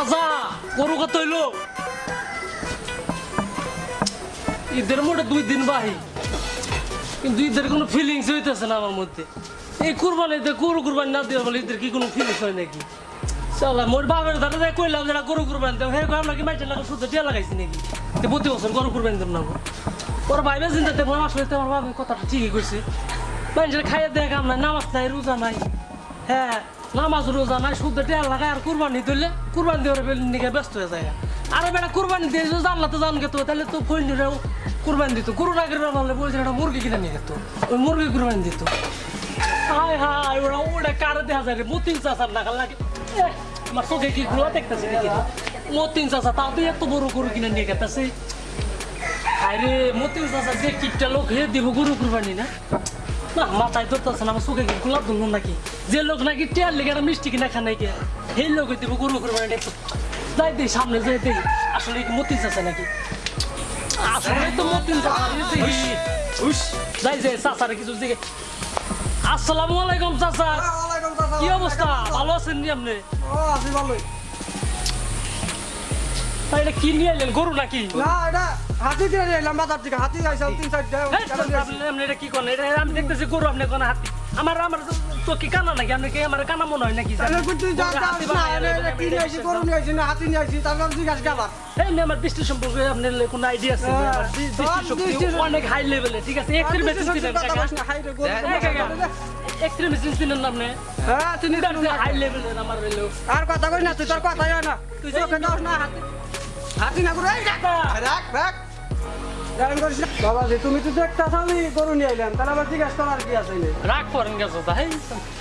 চাচা গরু কত হইল? ঈদের মোটে দুই দিন বাহি। কিন্তু ঈদের কোনো ফিলিংস হইতেছে না আমার মধ্যে। এই কুরবানিতে গরু কুরবানি না দেওয়া বলে ঈদের কি কোনো ফিলিংস হয় নাকি? চালা মোর বাবার ধারে যাই কইলাম যেটা গরু কুরবানি দেব হে কইলাম নাকি মাইটের লাগা শুদ্ধ টিয়া লাগাইছি নাকি? তো প্রতি বছর গরু কুরবানি দেব না। ওর ভাইবে চিন্তা দেখব আসলে তো আমার বাবা কথাটা ঠিকই কইছে। মানুষের খাইয়ে কাম নাই নামাজ নাই, রোজা নাই। হ্যাঁ নামাজ রোজা নাই শুদ্ধ টিয়া লাগায় আর কুরবানি দিলে কুরবানি দেওয়ার নিকে ব্যস্ত হয়ে যায়। আরে বেটা কুরবানি দিয়ে যদি জানলা তো জান গেতো তাহলে তো কইনিরাও কুরবানি দিত। গরু না করে বললে বলছে একটা মুরগি কিনে নিয়ে যেত ওই মুরগি কুরবানি দিত। হাই হাই ওরা ওটা কারে দেখা যায় রে মতিন চাষার লাগে। এহ, আমার চোখে কি গুলো দেখতেছে নাকি? মতিন চাষা তাও তো এত বড় গরু কিনে নিয়ে গেতেছে। আরে মতিন চাষা যে কিটটা লোক হে দিব গরু কুরবানি না? না মাথায় ধরতেছে না আমার চোখে কি গোলাপ ধরলো নাকি? যে লোক নাকি টেয়ার লেগে মিষ্টি কিনা খানাই কে সেই লোক দিব গরু কুরবানি যাই দেই সামনে যাই দেই। আসলে কি মতিন চাষা নাকি? আসলে তো মতিন যাই চাষারে কিছু দিকে আসসালামু আলাইকুম চাচা। কি অবস্থা? ভালো আছেন নি আপনি? ও, আছি ভালোই। তা এটা কি নিয়ে এলেন গরু নাকি? না, এটা হাতি দিয়ে এলাম বাজার থেকে। হাতি আইসাল তিন চারটে। আপনি এটা কি করেন? এটা আমি দেখতেছি গরু আপনি কোন হাতি। আমার আমার তো কি কানা নাকি? আপনি কি আমার কানা মনে হয় নাকি। এই আমার দৃষ্টি সম্পর্কে আপনার কোনো আইডিয়া আছে? হ্যাঁ, দৃষ্টি অনেক হাই লেভেলে ঠিক আছে? কথা বলিস হাই হ্যাঁ, লেভেলের আমার আর কথা কই না তুই তোর হয় না। তুই না হাতি হাতি না করে রাখ রাখ রাখ। গান করিস না। বাবাজি তুমি তো দেখতাছ আমি গরু নিয়ে আইলাম তাহলে আবার জিজ্ঞাসা করার কি আছে? রাগ করেন গেছো তা হেই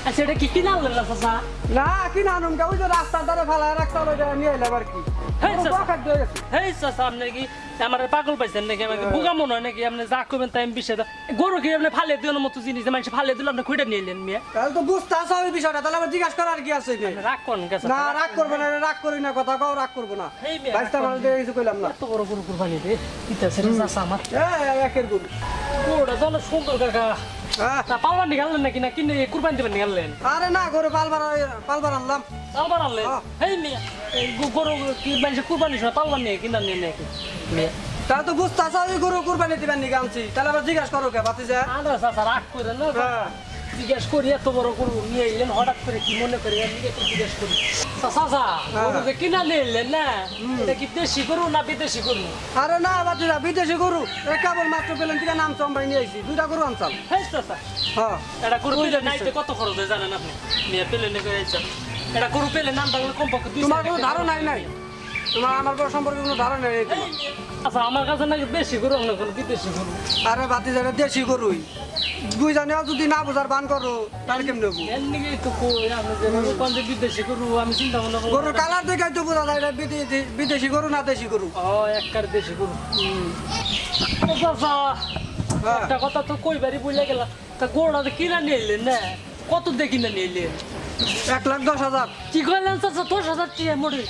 আচ্ছা এটা কি কিনা আনলেন না না কি না আনুম ওই যে রাস্তার ধারে ফেলায় রাখতে হবে নিয়ে এলাম আর কি হেই, চাচা। আপনি কি আমার পাগল পাইছেন নাকি? আমাকে বোকা মনে হয় নাকি? আপনি যা করবেন তাই আমি বিষয় গরু কি আপনি ফালে দেওয়ার মতো জিনিস? মানুষ ফালে দিলে আপনি খুঁড়ে নিয়ে এলেন মেয়ে? তাহলে তো বুঝতে আসা ওই বিষয়টা। তাহলে আবার জিজ্ঞাসা করার কি আছে রাগ করেন না রাগ করব না রাগ করি না কথা কও রাগ করব না। বাইশটা মাল দিয়ে কিছু কইলাম না। এত বড় গরু কুরবানি দে। ইতাছে রে চাচা আমার। একের গরু। গরুটা তো সুন্দর কাকা হ্যাঁ। তা পালবার নিকালেন নাকি? না কিনে কুরবানি দেবেন নিকালেন আরে না গরু পালবার পালবার আনলাম। পালবার আনলেন? হ্যাঁ। এই গরু কি মানুষ কুরবানি সময় পালবার নিয়ে কিনা নিয়ে নাকি? তা তো বুঝতে আসা ওই গরু কুরবানি দিবেন নাকি আনছি তাহলে আবার জিজ্ঞাসা করো কে বাতি যা আরে স্যার রাগ করে না। জিজ্ঞেস করি এত বড় গরু নিয়ে এলেন হঠাৎ করে কি মনে করি? আমি একটু জিজ্ঞেস করি। চাচা গরু যে কিনা নিয়ে এলেন না এটা কি দেশি গরু না বিদেশি গরু? আরে না বাতি যা বিদেশি গরু। এই কেবল মাত্র পেলেন থেকে নাম চম্বাই নিয়ে আইছি। দুইটা গরু আনছাল। হ্যাঁ চাচা হ্যাঁ। এটা গরু পেলে নাইতে কত খরচ হয় জানেন আপনি? মেয়ে পেলে নিয়ে করে যাচ্ছেন এটা গরু পেলে নাম থাকলে কমপক্ষে তোমার কোনো ধারণাই নাই? তোমার আমার বড় সম্পর্কে কোনো ধারণা নেই আচ্ছা আমার কাছে নাকি দেশি গরু অন্য কোনো বিদেশি গরু? আরে বাতি দেশি গরুই। বুঝানেও যদি না বোঝার বান করো তাহলে কেমন করব গরুর কালার দেখে তো বোঝা যায় এটা বিদেশি গরু না দেশি গরু? ও একবার দেশি গরু। হ্যাঁ। একটা কথা তো কইবারই বলে গেল তা গরুটা তো কিনা নিয়ে এলেন না? কত দিয়ে কিনা নিয়ে এলেন? এক লাখ দশ হাজার। কি কইলেন চাচা দশ হাজার টিয়া মোড়ে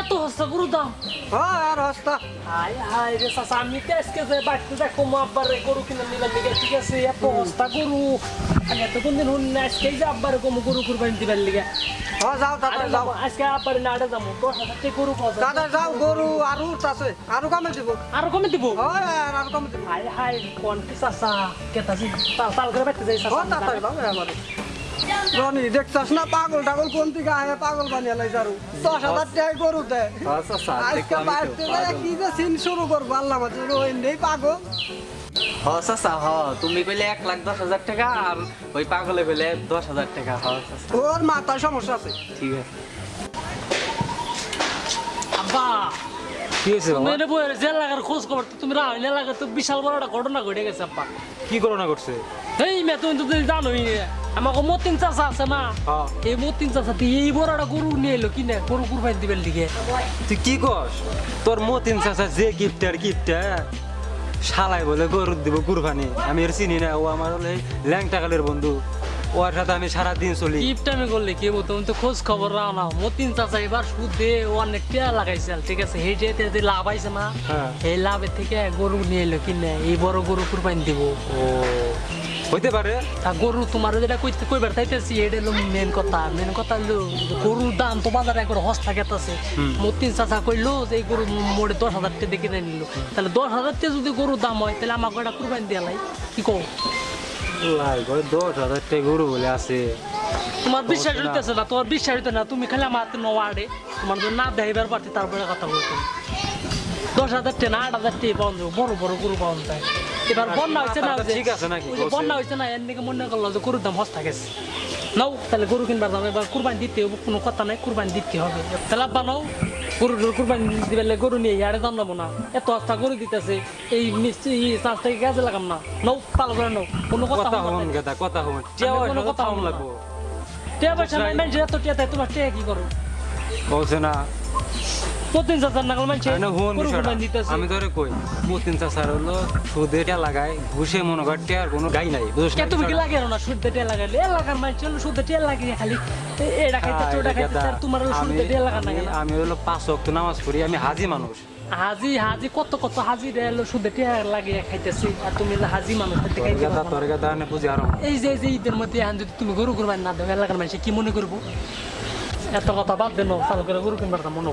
এত হস্তা গরু দাম। হ্যাঁ আর হস্তা হাই হাই রে চাচা আমি তো আজকে যে বাড়িতে দেখো আব্বারে গরু কিনে নিলাম দিকে ঠিক আছে এত হস্তা গরু। আমি এত কোনদিন শুনি না আজকে যে আব্বারে কম গরু কুরবানি দিবার লিগে। হ্যাঁ যাও দাদা যাও। আজকে আব্বারে না যাব দশ হাজার টাকা গরু পাওয়া দাদা যাও গরু আরও আছে আরও কামে দিব। আরও কমে দিব? হয় আর কামে দিব। হাই হাই কোন কি চাচা কেতাছি তাল তাল করে বাইতে যাই চাচা। যাও আমারে। রনি দেখছাস না পাগল টাগল কোন থেকে আহে? পাগল বানিয়ে লাই যারু। দশ হাজার টাকা গরু দেয় আজকে বাড়তে যায় কি যে সিন শুরু করব আল্লাহ মাঝে ওই নেই পাগল। হ চাচা হ তুমি কইলে এক লাখ দশ হাজার টাকা আর ওই পাগলে কইলে দশ হাজার টাকা। হ ওর মাথায় সমস্যা আছে। ঠিক আছে। আব্বা কি হয়েছে মেনে বইয়ের যে এলাকার খোঁজ খবর তো তুমি রাহুল তো বিশাল বড় একটা ঘটনা ঘটে গেছে আব্বা। কি করোনা করছে এই মে তুমি তো জানোই। আমাকে মতিন চাষা আছে না। এই মতিন চাষা তুই এই বড় একটা গরু নিয়ে এলো কিনে গরু কুরবানি দিবেন দিকে তুই কি কস তোর মতিন চাচা যে গিফট আর গিফট শালাই বলে গরু দিব কুরবানি আমি এর চিনি না ও আমার হলে ল্যাংটা কালের বন্ধু ওর সাথে আমি সারা দিন চলি গিফট আমি করলে কি তুমি তো খোঁজ খবর রাও না মতিন চাষা এবার সুদে অনেক টিয়া লাগাইছে ঠিক আছে সেইটাতে যদি লাভ আইছে না হ্যাঁ। এই লাভের থেকে গরু নিয়ে এলো কিনে এই বড় গরু কুরবানি দিব ও হইতে পারে। তা গরু তোমার যেটা কইতে কইবার চাইতেছি এটা হলো মেন কথা মেন কথা হলো গরুর দাম তো বাজারে একবার হস্তা গেতাছে মতিন চাচা কইলো যে এই গরু মোড়ে দশ হাজার টাকা দেখে নিল। তাহলে দশ হাজার টাকা যদি গরুর দাম হয় তাহলে আমাকে এটা কুরবানি দিয়ে লাই। কি কও? লাই দশ হাজার টাকা গরু বলে আছে। তোমার বিশ্বাস হইতেছে না তোমার বিশ্বাস হইতে না তুমি খালি আমার নওয়াড়ে তোমার যদি না দেখাইবার পারতে তারপরে কথা বলতো। দশ হাজার টাকা না আট হাজার টাকা পাওয়া যাবে বড় বড় গরু পাওয়া যায়। এবার বন্যা হয়েছে না মাথাটা ঠিক আছে নাকি? বন্যা হয়েছে না এর দিকে মনে করল যে গরুর দাম হস্তা গেছে। নাও তাহলে গরু কিনবার দাম এবার কুরবানি দিতে হবে কোনো কথা নাই কুরবানি দিতে হবে। তাহলে আব্বা নাও গরু কুরবানি দিবে গরু নিয়ে ইয়ারে দাম নেব না। এত হস্তা গরু দিতেছে এই মিস্ত্রি চাষ থেকে কাজে লাগাম না। নাও পালো করে নাও কোনো কথা গেদা কথা আমি কোনো কথা কথা হব না। লাগবো? টিয়া পয়সা নাই এত টিয়া দেয় তোমার টিয়া কি করো? বলছে না প্রতিদিন চাচার আমি ধরে কই হলো সুদে টিয়া লাগায় ঘুষে মনে কর টিয়ার কোনো গাই নাই বুঝছ তুমি কি লাগে না লাগাইলে এলাকার হলো লাগিয়ে খালি এটা আর তোমার হলো লাগা না। আমি হলো পাঁচ ওয়াক্ত নামাজ পড়ি আমি হাজি মানুষ। হাজি হাজি কত কত হাজি দেলো শুদ্ধ টিয়া লাগিয়ে খাইতেছে আর তুমি হাজি মানুষ এই যে ঈদের মধ্যে যদি তুমি গরু কুরবানি না দেও এলাকার মানুষ কি মনে করব? এত কথা বাদ দেন চালু করে গরু কিনবার দাম মনে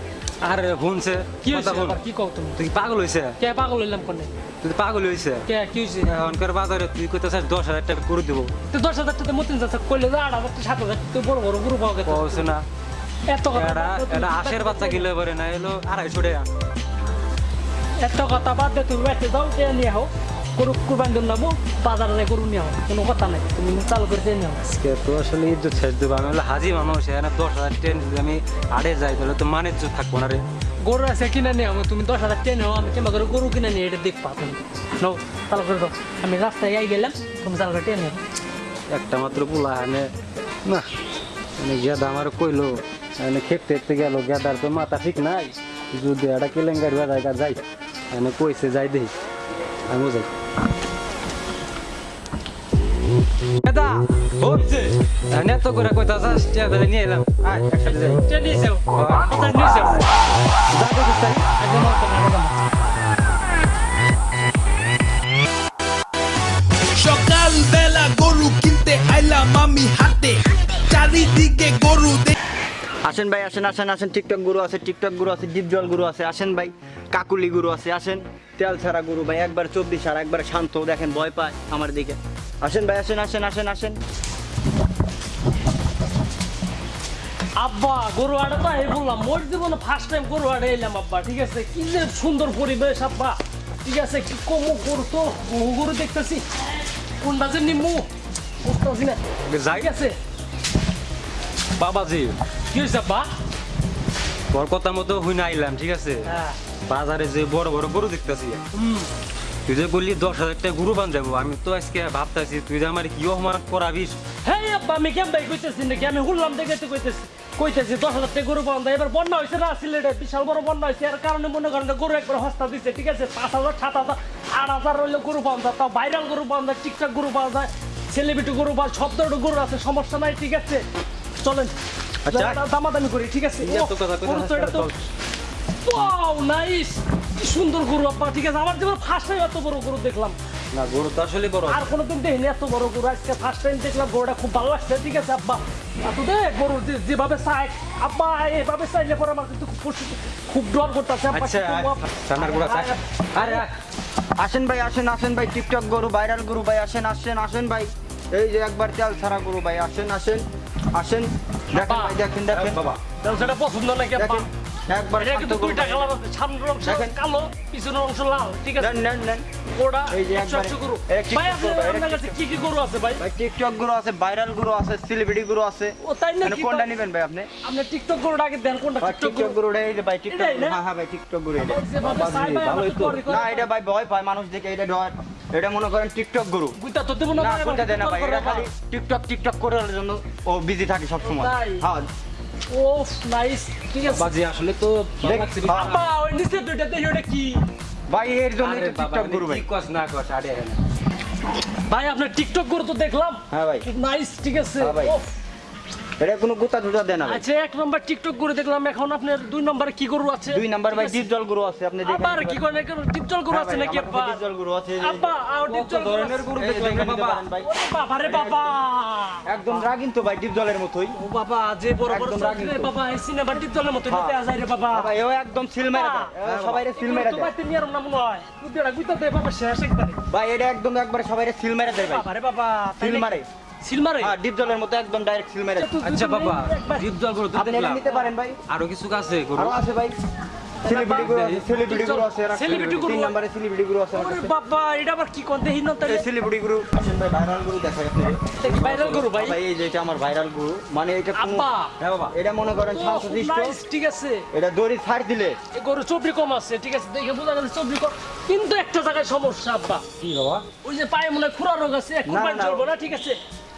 আরে শুনছে কি আবার? কি কও তুমি? তুই পাগল হইছে? কে পাগল হইলাম কোনে? তুই পাগল হইছে? কে কি এখনকার বাজারে তুই কইতেছিস দশ হাজার টাকা করে দিব। তো দশ হাজার টাকা মতিন যাচ্ছে কইলে আট হাজার সাত হাজার টাকা বড় বড় গরু পাওয়া গেছে। না। এত কথা এটা আশের বাচ্চা। কিনলে পারে না এলো আড়াইশো টাকা। এত কথা বাদ দে তুমি বাড়িতে যাও টেনে নিয়ে হও গরু কুরবানি দিন নামো বাজারে গরু নিয়ে কোনো কথা নাই তুমি চালু করে আজকে তো আসলে ইজ্জত ছেড়ে দেবো আমি হলো হাজি মানুষ এখানে দশ হাজার ট্রেন যদি আমি আড়ে যাই তাহলে তো মানে ইজ্জত থাকব না রে। গরু আছে কিনে নিয়ে তুমি দশ হাজার হও আমি কিংবা করে গরু কিনে নিয়ে এটা দেখবা তুমি। নাও চালু করে দাও। আমি রাস্তায় আই গেলাম তুমি চালু করে টেনে একটা মাত্র পোলা এনে না মানে গেদা আমার কইলো খেতে গেল গেদার তো মাথা ঠিক নাই। যদি একটা কেলেঙ্গারি যাই কইছে যাই দেই আমি যাই। গেদা হচ্ছে এনে তো করে কইতা যাস টিয়া বেলে নিয়ে এলাম। আয় একসাথে যাই। টেনে নিয়ে যাও কথা নিয়ে যাও তো তাই একদম একদম, একদম। সকালবেলা গরু কিনতে আইলাম আমি হাতে চারিদিকে গরু দে- আসেন ভাই আসেন আসেন আসেন টিকটক গুরু আছে টিকটক গুরু আছে ডিপ জল গুরু আছে আসেন ভাই কাকুলি গুরু আছে আসেন তেল ছাড়া গুরু ভাই একবার চব্বিশ আর একবার শান্ত দেখেন ভয় পায় আমার দিকে। আসেন ভাই আসেন আসেন আসেন আসেন। আব্বা গরু আড়ে তো এই বললাম মোর জীবনে ফার্স্ট টাইম গরু আড়ে এলাম আব্বা ঠিক আছে? কি যে সুন্দর পরিবেশ আব্বা ঠিক আছে? কি কমো গরু তো বহু গরু দেখতেছি। কোনটা যে নিমু বুঝতেছি না। যাই। ঠিক আছে? বাবাজি কি হয়েছে আব্বা তোর কথা মতো হুই না আইলাম ঠিক আছে? হ্যাঁ। বাজারে যে বড় বড় গরু দেখতেছি। তুই যে বললি দশ হাজার টাকা গরু বান যাব আমি তো আজকে ভাবতেছি তুই যে আমার কি অপমান করাবিস হ্যাঁ আব্বা আমি কেম ভাই কইতেছি নাকি? আমি হুললাম দেখে তো কইতেছি কইতেছি দশ হাজার টাকা গরু যায় এবার বন্যা হয়েছে না সিলেটে বিশাল বড় বন্যা হয়েছে এর কারণে মনে করেন গরু একবার হস্তা দিচ্ছে ঠিক আছে? পাঁচ হাজার সাত হাজার আট হাজার হইলে গরু পাওয়া যায় তাও ভাইরাল গরু পাওয়া যায় টিকটক গরু পাওয়া যায় সেলিব্রিটি গরু পাওয়া সব ধরনের গরু আছে সমস্যা নাই ঠিক আছে? চলেন। আচ্ছা। দামাদামি করি ঠিক আছে? এত কথা তো এটা তো ওয়াও নাইস কি সুন্দর গরু আপা ঠিক আছে? আমার জীবন ফার্স্ট টাইম এত বড় গরু দেখলাম। না গরু তো আসলে বড়। আর কোনোদিন দেখিনি এত বড় গরু। আজকে ফার্স্ট টাইম দেখলাম গরুটা খুব ভালো লাগছে ঠিক আছে আব্বা? গরু যেভাবে চাই আব্বা এভাবে চাইলে পরে আমার কিন্তু খুব খুব ডর করতেছে আব্বা আচ্ছা? সামনের আরে আসেন ভাই আসেন আসেন ভাই টিকটক গরু ভাইরাল গরু ভাই আসেন আসেন আসেন ভাই। এই যে একবার তেল ছাড়া গরু ভাই আসেন আসেন আসেন। দেখেন ভাই দেখেন দেখেন। বাবা। তাহলে সেটা পছন্দ নাকি একবার কিন্তু দুইটা কালার আছে। সামনের অংশ কালো পিছনের অংশ লাল ঠিক আছে? নেন নেন নেন। ওটা এই যে একশো গরু। ভাই আপনার ভাই, এটা আপনার ঠিক কাছে কি কি গরু আছে ভাই? ভাই টিকটক গরু আছে ভাইরাল গরু আছে সেলিব্রিটি গরু আছে। ও তাই মানে কোনটা নেবেন ভাই আপনি? আপনি টিকটক গরুটা আগে দেন কোনটা? টিকটক গরুটা এই যে ভাই টিকটক না? হ্যাঁ হ্যাঁ ভাই টিকটক গরু এটা। তো। না এটা ভাই ভয় পায় মানুষ দেখে এটা ডর। এটা মনে করেন টিকটক গরু। তো দেবো না না ভাই, না টিকটক ভাই এটা খালি টিকটক টিকটক করার জন্য ও বিজি থাকে সব সময় হ্যাঁ ও নাইস ঠিক আছে। বাজি আসলে তো ওই নিচে ওটা কি? ভাই এর জন্য টিকটক গরু ভাই কস না কস আরে আরে। ভাই আপনার টিকটক করে তো দেখলাম। হ্যাঁ ভাই। নাইস ঠিক আছে। হ্যাঁ ভাই। এটা কোনো গোতা টুতা দেয় না আচ্ছা এক নম্বর টিকটক করে দেখলাম এখন আপনার দুই নম্বরে কি গরু আছে? দুই নাম্বার ভাই ডিপ জল গরু আছে আপনি দেখেন আবার কি করেন ডিপজল গরু হ্যাঁ আছে নাকি আমার আব্বা? কাছে ডিপ জল গরু আছে যে- আর ডিপজল ধরনের গরু এই যে দেখে নিতে পারেন ভাই। ওরে বাবা রে বাবা। একদম রাগিন তো ভাই ডিপ জলের মতোই। ও বাবা যে বড় বড় রে বাবা এই সিনেমা ডিপজলের মতো হ্যাঁ। দেয়া যায় রে বাবা। বাবা এও একদম সিল মেরে দেয়। এও সবাইরে সিল মেরে দেয়। বাইতে নিয়ে না মনে হয় কুদিরা কুইতা দে বাবা শেষ একবারে। ভাই এটা একদম একবার সবাইরে সিল মেরে দেয় ভাই। বাবা রে বাবা সিল মারে। সিল মারে? হ্যাঁ ডিপ জলের মতো একদম ডাইরেক্ট সিল মেরে। আচ্ছা বাবা ডিপ জল করতে আপনি এটা নিতে পারেন ভাই। আরও কিছু আছে গরু? আরও আছে ভাই। সেলিব্রিটি গুলো আছে সেলিব্রিটি গুলো আছে Celebrity গরু? তিন নম্বরে সেলিব্রিটি গুলো আছে আমার বাবা এটা আবার কি কোন দেহি তাহলে। সেলিব্রিটি গুরু। আসেন ভাই ভাইরাল গুরু দেখাই আপনাদের ভাইরাল গরু ভাই? ভাই এই যে এটা আমার ভাইরাল গুরু। মানে এটা আব্বা। হ্যাঁ বাবা। এটা মনে করেন ঠিক আছে। এটা দড়ি ছাড় দিলে। এই গরু চবরি কম আছে ঠিক আছে। দেখে বোঝা গেছে চবরি কম। কিন্তু একটা জায়গায় সমস্যা আব্বা। কি বাবা? ওই যে পায়ে মনে হয় খুরা রোগ আছে না ঠিক আছে?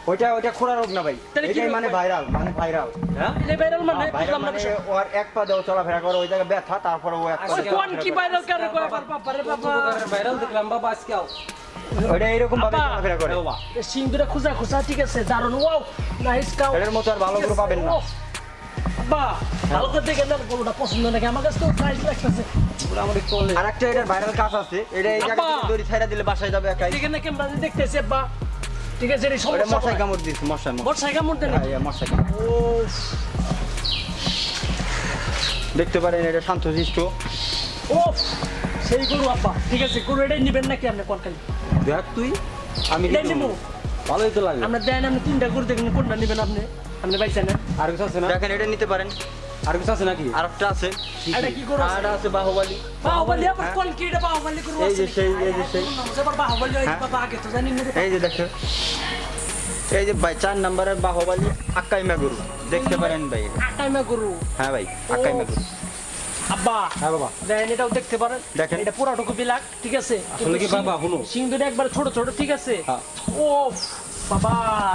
ওইটা ওইটা খোরা রোগ না ভাই। এটাই মানে ভাইরাল মানে ভাইরাল। হ্যাঁ? এই ভাইরাল মানে? বুঝলাম না মানে বিষয়। ওর এক পা দেও চলাফেরা করে ওই জায়গায় ব্যথা তারপরে ও এক পা কোন কি। ভাইরাল কারে। কয় বাবা রে বাবা ভাইরাল দেখলাম বাবা আজকে আও। ওইটা এরকম ভাবে। চলাফেরা করে। বাবা। এই সিং দুটা খুঁজা খুঁজা ঠিক আছে দারুণ ওয়াও নাইস কাউ মতো আর ভালো করে পাবেন না। আব্বা ভালো করে দেখেন না গরুটা পছন্দ নাকি? আমার কাছে তো প্রাইস লাগতেছে। মোটামুটি চলে আর একটা এটার ভাইরাল কাজ আছে। এটা এই জায়গা। থেকে দড়ি ছাইড়া দিলে বাসায় যাবে একাই। দেখেন না কেমন দেখতেছে আব্বা। ঠিক আছে এটা সমস্যা মশাই কামড় দিচ্ছে মশাই মশাই। কেমন দেন হ্যাঁ, হ্যাঁ, মশাই কামড়। ও দেখতে পারেন এটা শান্তশিষ্ট ও সেই গরু আব্বা। ঠিক আছে গরু এটাই নিবেন নাকি আপনি কোন খালি? দেখ তুই আমি এটাই নিবো। ভালোই তো লাগে। আমরা দেন আপনি তিনটা গরু দেখেন কোনটা নিবেন আপনি? আপনি পাইছেন না? আর কিছু আছে না? দেখেন এটা নিতে পারেন। আর কিছু আছে নাকি? আর একটা আছে এটা কি গরু আর আছে বাহুবালি। বাহুবলি আবার কোন কি এটা বাহুবলি গরু এই যে সেই এই যে সেই। আবার বাহুবলি হ্যাঁ। বাবা আগে তো জানি না এই যে দেখো। এই যে ভাই চার নম্বরের বাহুবালি আক্কাইমা গরু। দেখতে পারেন ভাই এটা। আটাইমা হ্যাঁ ভাই আক্কাইমা গরু। আব্বা হ্যাঁ বাবা। দেখেন এটাও দেখতে পারেন। দেখেন। এটা পুরাটুকু বিলাক ঠিক আছে? আসলে কি বাবা শুনো। সিং দুটো একবার ছোট ছোট ঠিক আছে? হ্যাঁ। ও বাবা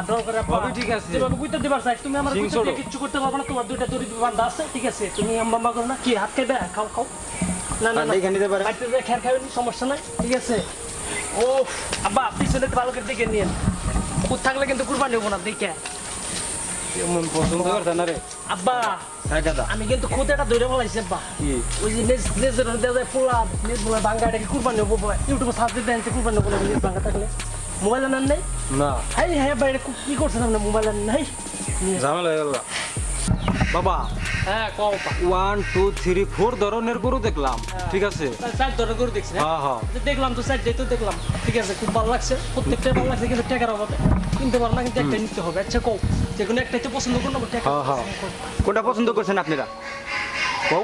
ডর করে আব্বা ঠিক আছে। যেভাবে বুঝতে দিবার চাই তুমি আমার সিং বুঝতে ছোট। দিয়ে কিচ্ছু করতে পারবে না তোমার দুইটা দড়ি বান্ধা আছে ঠিক আছে? তুমি আম্বাম্বা করো না। কি হাত খাইবে খাও খাও। না না না। দেখে নিতে পারেন বাড়িতে যেয়ে খেয়াল খাবেন সমস্যা নাই ঠিক আছে? ও আব্বা পিছনে ভালো করে দেখে নিন কুত থাকলে কিন্তু কুরবানি হব না দেখে। মন পছন্দ করতে না রে। আব্বা আমি কিন্তু খুদ এটা ধরে বলাইছি আব্বা। ওই যে নেজ নেজের দেওয়া যায় পোলা নেজ বলে ভাঙ্গা এটাকে কুরবানি হব ইউটিউবে সার্চ দিতে কুরবানি হব নেজ ভাঙ্গা থাকলে। মোবাইল নেন নাই? না। হাই হ্যাঁ বাইরে কি করছেন আপনি? মোবাইল নাই? ঝামেলা হয়ে গেল। বাবা হ্যাঁ কও ওয়ান টু থ্রি ফোর ধরনের গরু দেখলাম ঠিক আছে? চার ধরে করে দেখছি হ্যাঁ? হ্যাঁ দেখলাম তো চার তো দেখলাম ঠিক আছে খুব ভালো লাগছে প্রত্যেকটা ভালো লাগছে কিন্তু টাকার অভাবে। কিনতে পারো না কিন্তু একটা নিতে হবে আচ্ছা কও যে কোনো একটাই তো পছন্দ করো না টাকা হ্যাঁ, হ্যাঁ। কোনটা পছন্দ করছেন আপনারা? কও।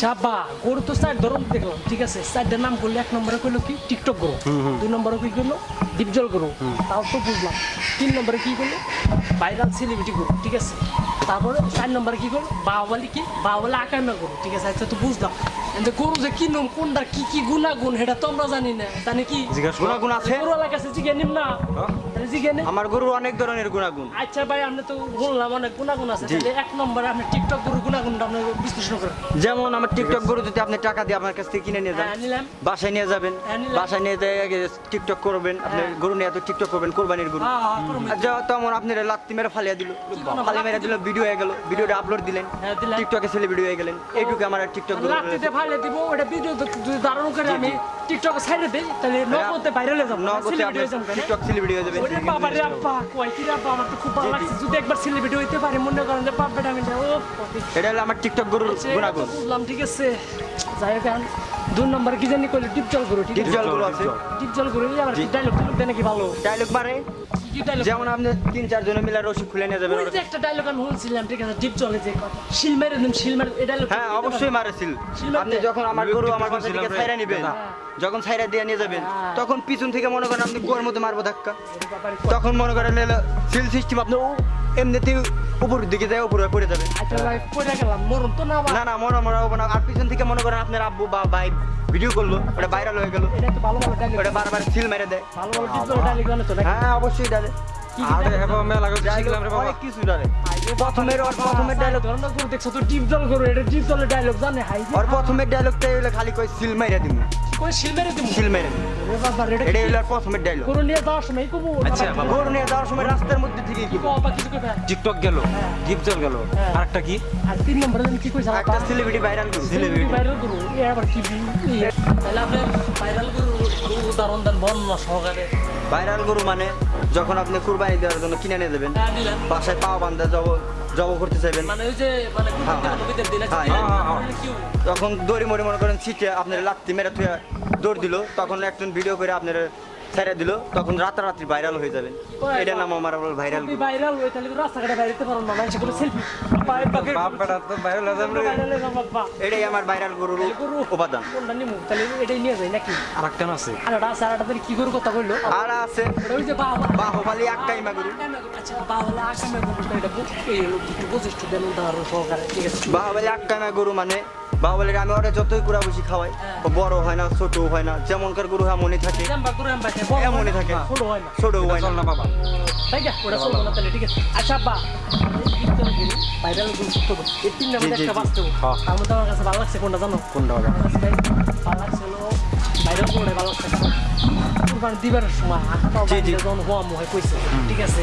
চাপা গরু তো চার ধরন দেখলাম ঠিক আছে? চারটার নাম করলে এক নম্বরে কইলো কি? টিকটক গরু। দুই নম্বরে কি করল ডিপজল গরু। তাও তো বুঝলাম। তিন নম্বরে কি করল ভাইরাল সেলিব্রিটি গরু ঠিক আছে? তারপরে চার নম্বরে কি করল বাহুবালি কি? বাহুবালি আকামা গরু ঠিক আছে? আচ্ছা তো বুঝলাম। কিন্তু গরু যে কি নাম কোনটা কি কি গুণাগুণ সেটা তো আমরা জানি না। জানি কি? জিজ্ঞাসা গুণাগুণ আছে। গরু এলাকা আছে নিম না। নিম আমার গরুর অনেক ধরনের গুণাগুণ। আচ্ছা ভাই আপনি তো বললাম অনেক গুণাগুণ আছে। তাহলে এক নম্বরে আপনি টিকটক গরু গুণাগুণটা আপনি বিশ্লেষণ করেন। যেমন আমার টিকটক গরু যদি আপনি টাকা দিয়ে আমার কাছ থেকে কিনে নিয়ে যান হ্যাঁ বাসায় নিয়ে যাবেন। হ্যাঁ, বাসায় নিয়ে টিকটক করবেন। আপনি হ্যাঁ। গরু নিয়ে তো টিকটক করবেন কোরবানির গরু। যা তেমন আপনি লাত্তি মেরে ফালিয়ে দিল। ফালিয়ে মেরে দিল ভিডিও হয়ে গেল। ভিডিওটা আপলোড দিলেন। টিকটকে সেলিব্রিটি হয়ে গেলেন। এইটুকু আমার টিকটক গরু লাত্তিতে ফাইলে দিব ওটা ভিডিও যদি ধারণ করে আমি টিকটকে ছাইড়ে দে তাহলে নগদে ভাইরাল হয়ে যাবে নগদে আপনি যাব টিকটক সেলিব্রিটি হয়ে যাবে। ওরে বাবা রে আপা কই কি রে আব্বা আমার তো খুব ভালো লাগছে। যদি একবার সেলিব্রিটি হইতে পারে মনে করেন যে বাপ বেটা আমি ও এটা হলো আমার টিকটক গুরুর গুণাগুণ। বুঝলাম ঠিক আছে। যাই হোক দুই নম্বর কি জানি কইলে টিপজল গুরু আছে? টিপজল গুরু আছে। ডিপ জল করো আবার কি ডায়লগ টাইলগ দেয় নাকি ভালো? ডায়লগ মারে। কি কি যেমন আপনি তিন চার জনে মিলে রসি খুলে নিয়ে যাবেন ওই যে একটা ডায়লগ আমি শুনছিলাম ঠিক আছে ডিপ জলে যে কথা। শিল মেরে দিন শিল মেরে এই ডায়লগ হ্যাঁ অবশ্যই মারেছিল আপনি যখন আমার গরু আমার থেকে ছাইরা নিবেন যখন ছাইরা দিয়ে নিয়ে যাবেন তখন পিছন থেকে মনে করেন আপনি গোয়ার মতো মারবো ধাক্কা। তখন মনে করেন সিল সিস্টেম আপনি এমনিতেই উপরের দিকে যায় উপরে পড়ে যাবে। আচ্ছা ভাই পড়ে গেলাম মরণ তো না না না মনে হব না। আর পিছন থেকে মনে করেন আপনার আব্বু বা ভাই ভিডিও করল ওটা ভাইরাল হয়ে গেল। এটা তো ভালো ভালো ডায়লগ ওটা বারবার সিল মেরে দেয়। হ্যাঁ অবশ্যই ডালে? হ্যাঁ প্রথমের আর প্রথমের ডায়লগ ধরনের করে দেখছ তো ডিপ জল করে এটা ডিপ জলের ডায়লগ জানে? হাই ওর প্রথমের ডায়লগটাই হলো খালি কই সিল মাইরা দিমু। শিল মেরে দিমু? মেরে এটা প্রথমের গরু নিয়ে যাওয়ার সময় কবু আচ্ছা, বাবা। গরু নিয়ে যাওয়ার সময় রাস্তার মধ্যে থেকে কি? কিছু টিকটক গেল গিফজল গেল। হ্যাঁ। আরেকটা কি? আর তিন নম্বরে কি কইছা একটা সেলিব্রিটি ভাইরাল করছে সেলিব্রিটি ভাইরাল গরু। এ আবার কি তাহলে আপনি ভাইরাল গরু উদাহরণ দেন বর্ণনা সহকারে। ভাইরাল গরু মানে যখন আপনি কুরবানি দেওয়ার জন্য কিনে নিয়ে যাবেন হ্যাঁ বাসায় পাও বান্ধা জব জব করতে চাইবেন? তখন দড়ি মরি মনে করেন ছিটে আপনার লাত্তি মেরে থুয়ে দৌড় দিল। তখন একজন ভিডিও করে আপনার ছেড়ে দিল তখন রাতারাত্রি ভাইরাল হয়ে যাবেন এটা নাম আমার ভাইরাল ভাইরাল হই তাহলে রাস্তাঘাটে বাইরেতে পারো না মানুষ সেলফি পায়ে পাকে বাপ বেটা তো ভাইরাল হয়ে বাবা এটাই আমার ভাইরাল গরুর গরু। উপাদান কোনটা নিমু? তাহলে এটাই নিয়ে যাই নাকি? আরেকটা আছে। আর এটা আছে আর এটা কি গরু কথা কইলো? আর আছে। ওই যে বাবা বাহুবালি আক্কাইমা গরু। আচ্ছা বাবা আসামে গরুটা এটা বু- এই হলো বৈশিষ্ট্য দেন উদাহরণ সহকারে। ঠিক আছে। বাহুবালি আক্কাইমা গরু মানে বাহুবালির আমি ওরে যতই কুড়া বসি খাওয়াই ও বড় হয় না ছোট হয় না যেমনকার গরু এমনই থাকে। জাম্বা গরু এমবা খায়, বড় হয় এমনই না, থাকে। ছোট হয় না। ছোট হয় না। না বাবা। তাই না ওটা চলবো না তাহলে ঠিক আছে। আচ্ছা আব্বা ভাইরাল গরু সত্য তো তিন নামে একটা বাঁচতে হ্যাঁ। তার মধ্যে আমার কাছে ভালো লাগছে কোনটা জানো? কোনটা ভালো লাগছে হলো ভাইরাল গরুটাই ভালো লাগছে। দিবার সময়। বাইরে যখন হওয়া মুহে কইছে। ঠিক আছে।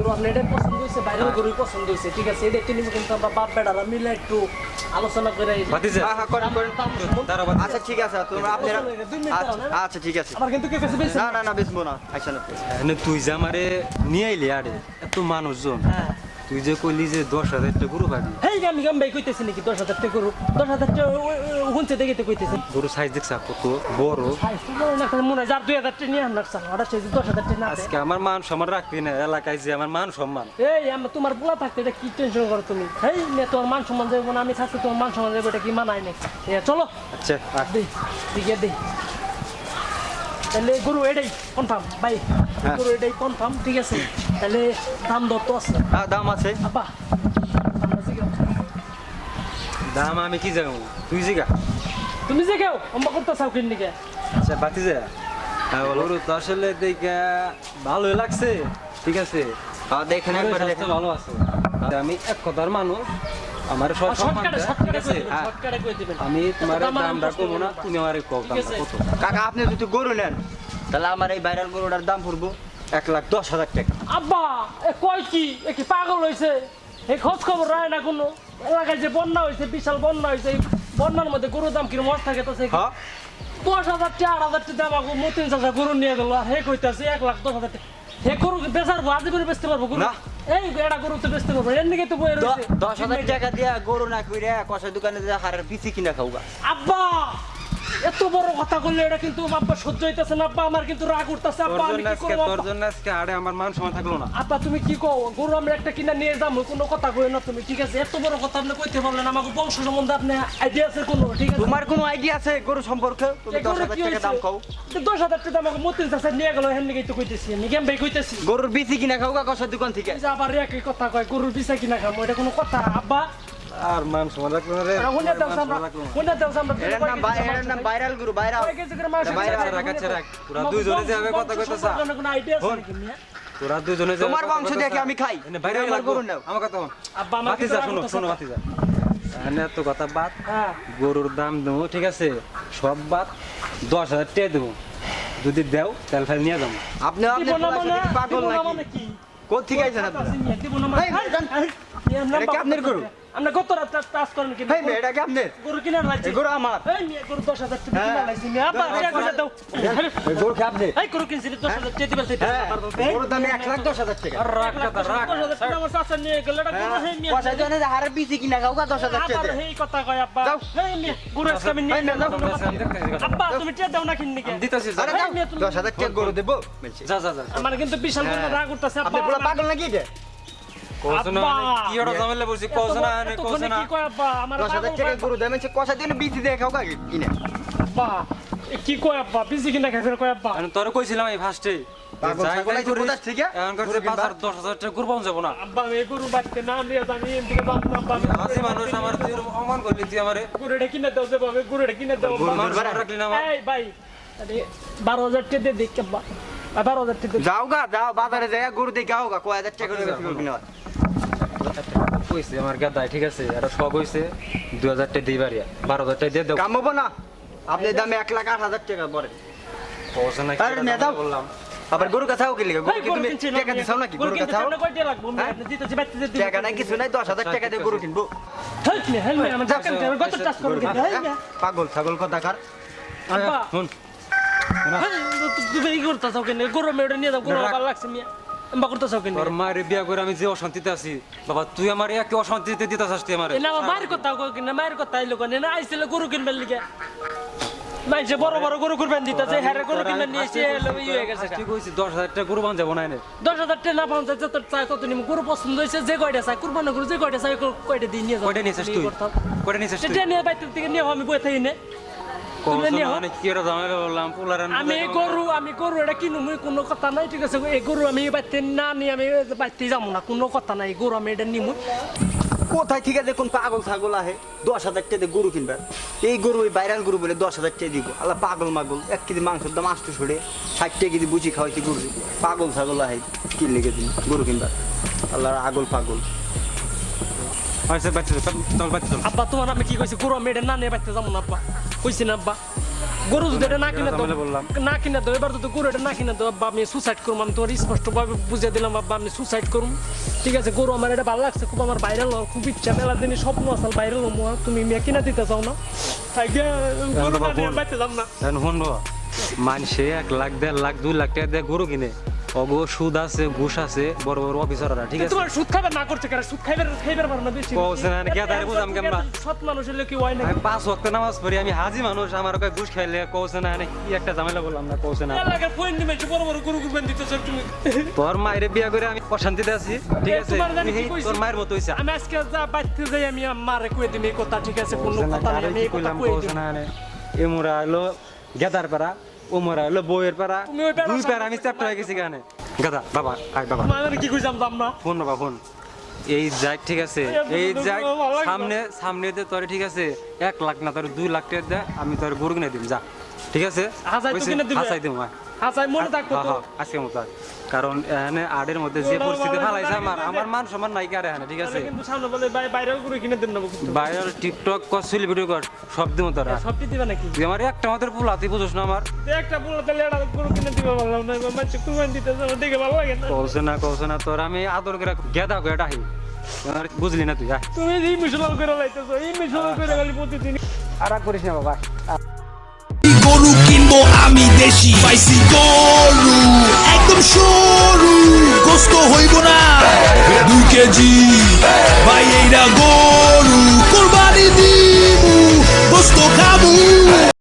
গরু পছন্দ হয়েছে বাইরের পছন্দ হয়েছে ঠিক আছে এটা কিনে কিন্তু আমরা বাপ বেড়ারা মিলে একটু আলোচনা করে হ্যাঁ হ্যাঁ করেন করেন। আচ্ছা ঠিক আছে তোমরা আপনারা দুই মিনিট দাঁড়াও না? আচ্ছা ঠিক আছে। আমার কিন্তু কেউ বেশি না না না বেচবো না আচ্ছা না তুই যে আমারে নিয়ে আইলি আরে এত মানুষজন। হ্যাঁ। তুই যে কইলি যে দশ হাজার টাকা গরু পাবি হেই আমি গাম ভাই কইতেছি নাকি দশ হাজার টাকা গরু? দশ হাজার টাকা হুনছে দেখে তো কইতেছি। গরু সাইজ দেখছা কত বড়। মনে যার দুই হাজার টাকা নিয়ে আনার চাল। ওটা সেই দশ হাজার টাকা। আজকে আমার মান সম্মান রাখবি না এলাকায় যে আমার মান সম্মান। এই আমার তোমার পোলা থাকতে এটা কি টেনশন করো তুমি? হেই নে তোমার মান সম্মান যাব না আমি থাকতে তোমার মান সম্মান যাব এটা কি মানায় নাই? এ, চলো। আচ্ছা। দেই দিকে দেই। তাহলে গরু এটাই কনফার্ম ভাই হ্যাঁ। গরু এটাই কনফার্ম ঠিক আছে? তাহলে দাম দর তো আছে। হ্যাঁ দাম আছে। আব্বা দাম আমি কি জানো তুই জিগা। তুমি যে অম্বা করতে চাও কিন নিকে আচ্ছা বাতিজা গরু তো আসলে দেখে ভালোই লাগছে ঠিক আছে? হ্যাঁ দেখেন একবার ভালো আছে। আমি এক কথার মানুষ আমার সব সম্মান আছে? আমি তোমার দামটা কমো না তুমি আমার কত? কাকা আপনি যদি গরু নেন তাহলে আমার এই ভাইরাল গরুটার দাম পড়ব এক লাখ দশ হাজার টাকা। আব্বা এ কয় কি? এ কি পাগল হইছে? এই খোঁজ খবর রায় না কোনো? এলাকায় যে বন্যা হয়েছে বিশাল বন্যা হয়েছে বন্যার মধ্যে গরুর দাম কিরম মর থাকে তো সে হ্যাঁ। দশ হাজার টাকা আট হাজার টাকা দাম আগো মতিন চাষা গরু নিয়ে গেল আর হে কইতাছে এক লাখ দশ হাজার টাকা। হে গরু বেচার আজ করে বেচতে পারব গরু। এই এটা গরু তো বেচতে পারব এর নিকে তো দ- রয়েছে দশ হাজার টাকা দিয়া গরু না কইরা কষাই দোকানে যে হারের পিসি কিনা খাওগা। আব্বা এত বড় কথা করলে এটা কিন্তু আব্বা সহ্য হইতেছে না আব্বা আমার কিন্তু রাগ উঠতেছে আব্বা আমি কি আজকে তোর জন্য আজকে আরে আমার মান সম্মান থাকল না। আপা তুমি কি কও? গরু আমরা একটা কিনা নিয়ে যাব কোনো কথা কই না তুমি ঠিক আছে? এত বড় কথা আপনি কইতে পারলেন আমাকে বংশ সম্বন্ধে আপনি আইডিয়া আছে কোনো ঠিক আছে? তোমার কোনো আইডিয়া আছে গরু সম্পর্কে? তুমি এই দশ গরুর হাজার কি টাকা দাম খাও তো টাকা আমাকে মতিন চাষা নিয়ে গেল হেন নিকেই তো কইতেছি আমি কেম ভাই কইতেছি? গরুর বিসি কিনা খাওগা কষাই দোকান থেকে? আবার একই কথা কয় গরুর পিছা কিনা খাব এটা কোনো কথা? আব্বা আর মান সম্মান রাখল না রে। দাও হুনে দাও নাম নাম ভাইরাল গরু ভাইরাল কয় কেজি করে মাংস এটা বাইরে দিছে? আছে, রাখ, আছে, রাখ। তোরা আমাকে দুইজনে যে কথা বংশ কোনো আইডিয়া আছে নাকি মিয়া? তোরা দুজনে যে তোমার বংশ দেখে আমি খাই। গরু নাও। আমার কথা আব্বা আমার শোনো, শোনো। বাতিজা। তো কথা বাদ। হ্যাঁ। গরুর দাম দেবো ঠিক আছে? সব বাদ। দশ হাজার টাকা দেবো। যদি দেও তেল ফেল নিয়ে যাব। আপনি মানে? পাগল নাকি? মানে কি? কোথা থেকে আইছেন আপনি আপনার গরু? আমরা কত রাত টাচ করেন কি ভাই এটা কি আপনার? গরু কিনার লাগছে। গরু আমার। এই মিয়া গরু দশ হাজার টাকা হ্যাঁ। লাগছে। মিয়া আব্বা দাও, এক হাজার দাও। এই গরু কি আপনি এই গরু কিনছিলি দশ হাজার টাকা দিবেন হ্যাঁ। দাম লাখ রাখ কথা রাখ দশ হাজার টাকা। আমার চাচা নিয়ে গেল এটা গরু হে মিয়া কষাই দোকানে যে হারের কিনা খাওগা দশ টাকা আবার এই কথা কয় আব্বা। যাও। এই মিয়া গরু আজকে আমি নিয়ে যাও। আব্বা তুমি টিয়া দাও না কিননি কে? দিতেছি আরে এই দাও, মিয়া, তুমি- দশ হাজার টাকা গরু দেবো। যা যা যা। আমার কিন্তু বিশাল বড় হ্যাঁ। রাগ উঠতেছে আপনি পুরো পাগল নাকি এটা। কি ওটা ঝামেলা বলছি কৌশল না কৌশল না কি কয় আব্বা? বিজি কিনা। খাইছে কয় আব্বা? আমি কইছিলাম এই ফার্স্টে। বারো হাজার টাকা দিয়ে দেখ বারো হাজার টাকা যাও গা যাও বাজারে যাই গরু দেখে আও গা কয় হাজার টাকা করে বেশি করবি না। কইছে আমার গাদায় ঠিক আছে? এটা শখ হইছে দুই হাজার টাকা দিই বাড়িয়া। বারো হাজার টাকা দিয়ে দেবো কাম হব না। আপনি দামে এক লাখ আট হাজার টাকা পরে। পয়সা নাই আরে মেয়ে দাও। বললাম। আবার গরু কাছাও কি লিখে গরু এই কি তুমি টাকা দিছাও নাকি? গরু টাকা হ্যাঁ? আপনি দিতেছি, বাড়তে দিতে দিতে। টাকা নাই কিছু নাই টাকা দিয়ে গরু কিনবো। দোকান থেকে করব পাগল ছাগল কথা কার? শুন। তুমি এই করতেছো কেন? যে হয়ে চাই তত নিবো। গরু পছন্দ হয়েছে, যে কয়টা চাই, কুরবানি গরু যে কয়টা চাই, ক- কয়টা দিয়ে নিয়ে যাও। কয়টা নিয়ে নিয়ে আমি বয়ে থাকি নে। আমি এই গরু আমি গরু এটা কিনু মুই কোনো কথা নাই ঠিক আছে? এই গরু আমি বাইতে না আমি বাইতে যাব না কোনো কথা নাই গরু আমি এটা নিমু কোথায় ঠিক আছে কোন পাগল ছাগল আহে দশ হাজার টাকা গরু কিনবে? এই গরু ওই ভাইরাল গরু বলে দশ হাজার টাকা দিব। আল্লাহ পাগল মাগল এক কেজি মাংসের দাম আষ্ট ছড়ে ষাট টাকা কেজি বুঝি খাওয়াইছি গরু। পাগল ছাগল আহে কি লেগে দিন গরু কিনবে। আল্লাহর আগল পাগল। আচ্ছা বাচ্চা চল বাচ্চা চল। আব্বা তোমার আমি কি কইছি? গরু আমি এটা না নিয়ে বাইতে যাব না আব্বা। কইছি না আব্বা। গরু যদি এটা না কিনে দাও বললাম। না কিনে দাও এবার যদি গরু এটা না কিনে দাও আব্বা আমি সুসাইড করব আমি তোমার স্পষ্টভাবে বুঝিয়ে দিলাম আব্বা আমি সুসাইড করব। ঠিক আছে গরু আমার এটা ভালো লাগছে খুব আমার বাইরে হওয়ার খুব ইচ্ছা। মেলা দিনই স্বপ্ন আসাল বাইরে হলো তুমি মেয়ে কিনা দিতে চাও না? তাই গরু না নিয়ে বাইতে যাম না। মানুষে এক লাখ দেড় লাখ দুই লাখ টাকা দিয়ে গরু কিনে। অগো সুদ আছে ঘুষ আছে বড় বড় অফিসাররা ঠিক আছে? তোমার সুদ না করছে সুদ খাইবার খাইবার পারো না বেশি। কওছে না, কে তারে বুঝাম কেমবা? সৎ মানুষ হলে কি হয় না আমি পাঁচ ওয়াক্ত নামাজ পড়ি আমি হাজি মানুষ আমার কাছে ঘুষ খাইলে কৌছে না কি একটা ঝামেলা বললাম না কৌছে না এলাকার পয়েন্ট নিমে বড় বড় গরু কুরবান দিতেছ তুমি তোর মায়ের বিয়া করে আমি অশান্তিতে আছি ঠিক আছে? তোর মায়ের মতো হইছে। আমি আজকে যা বাইতে যাই আমি মারে কয়ে দিম কথা ঠিক আছে? কোনো কথা আমি কইলাম কয়ে না হলো গেদার পাড়া ও মোরা হলো বইয়ের পাড়া দুই পাড়া আমি চ্যাপ্টার হয়ে গেছি গানে গাদা বাবা আয় বাবা কি কইছাম দাম না ফোন বাবা ফোন এই যাই ঠিক আছে। এই যাই সামনে সামনে দে তোর ঠিক আছে এক লাখ না তোর দুই লাখ টাকা দে আমি তোর গরু কিনে দিম যা। ঠিক আছে? হাসাই তো কিনে দিবে? হাসাই দিম। হাসাই মনে থাকব হ্যাঁ, তো। হ্যাঁ, আজকে মতো। কারণ এখানে আডের মধ্যে যে পরিস্থিতি ফালাইছে আমার আমার মান সম্মান নাই কারে এখানে ঠিক আছে? কিন্তু সামনে বলে বাইরেও গরু কিনে দেন না ভাইরাল টিকটক কর সেলিব্রিটি কর সব দিম তোরা। সবটি দিবা নাকি? তুই আমার একটা মাত্র পুলা তুই বুঝোস না আমার। একটা বলে তাহলে এটা গরু কিনে দিবে বললাম না এবার মাছ কুরবান দিতে যাব দেখে ভালো লাগে না। কৌছে না কৌছে না তোর আমি আদর করে গেদা করে ডাহি। আমার বুঝলি না তুই। তুমি এই মিশনাল করে লাইতেছো এই মিশনাল করে খালি প্রতিদিন আর করিস না বাবা। কিনবো আমি দেশি। পাইছি গরু। একদম সরু। গোস্ত হইব না। দু কেজি। ভাই এইরা গরু। কোরবানি দিব গোস্ত খাব